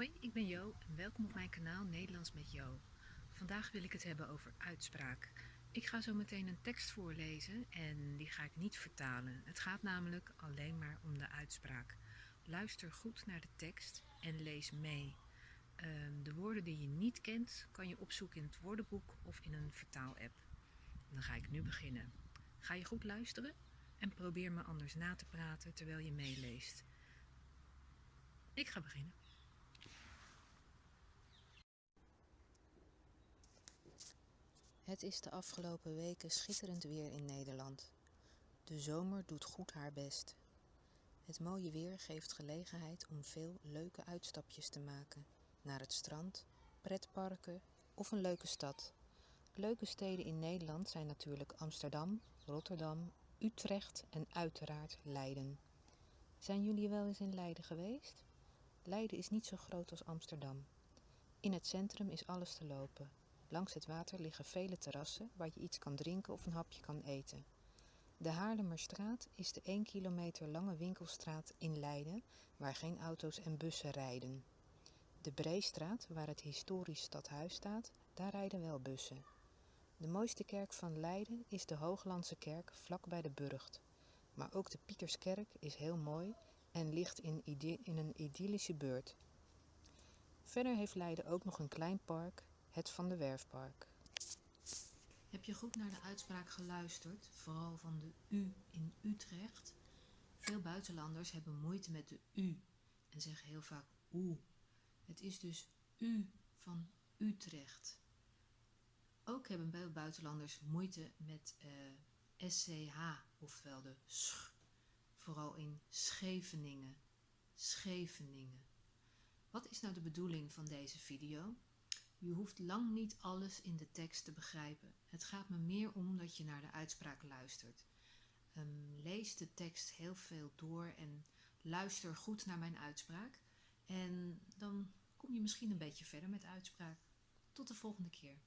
Hoi, ik ben Jo en welkom op mijn kanaal Nederlands met Jo. Vandaag wil ik het hebben over uitspraak. Ik ga zo meteen een tekst voorlezen en die ga ik niet vertalen. Het gaat namelijk alleen maar om de uitspraak. Luister goed naar de tekst en lees mee. Ehm, de woorden die je niet kent kan je opzoeken in het woordenboek of in een vertaalapp. Dan ga ik nu beginnen. Ga je goed luisteren en probeer me anders na te praten terwijl je meeleest. Ik ga beginnen. Het is de afgelopen weken schitterend weer in Nederland. De zomer doet goed haar best. Het mooie weer geeft gelegenheid om veel leuke uitstapjes te maken. Naar het strand, pretparken of een leuke stad. Leuke steden in Nederland zijn natuurlijk Amsterdam, Rotterdam, Utrecht en uiteraard Leiden. Zijn jullie wel eens in Leiden geweest? Leiden is niet zo groot als Amsterdam. In het centrum is alles te lopen. Langs het water liggen vele terrassen waar je iets kan drinken of een hapje kan eten. De Haarlemmerstraat is de 1 kilometer lange winkelstraat in Leiden waar geen auto's en bussen rijden. De Breestraat, waar het historisch stadhuis staat, daar rijden wel bussen. De mooiste kerk van Leiden is de Hooglandse kerk vlak bij de Burgt. Maar ook de Pieterskerk is heel mooi en ligt in, in een idyllische beurt. Verder heeft Leiden ook nog een klein park het Van de Werfpark. Heb je goed naar de uitspraak geluisterd, vooral van de U in Utrecht? Veel buitenlanders hebben moeite met de U en zeggen heel vaak oe. Het is dus U van Utrecht. Ook hebben veel buitenlanders moeite met eh, SCH, ofwel de sch, vooral in Scheveningen. Scheveningen. Wat is nou de bedoeling van deze video? Je hoeft lang niet alles in de tekst te begrijpen. Het gaat me meer om dat je naar de uitspraak luistert. Um, lees de tekst heel veel door en luister goed naar mijn uitspraak. En dan kom je misschien een beetje verder met uitspraak. Tot de volgende keer.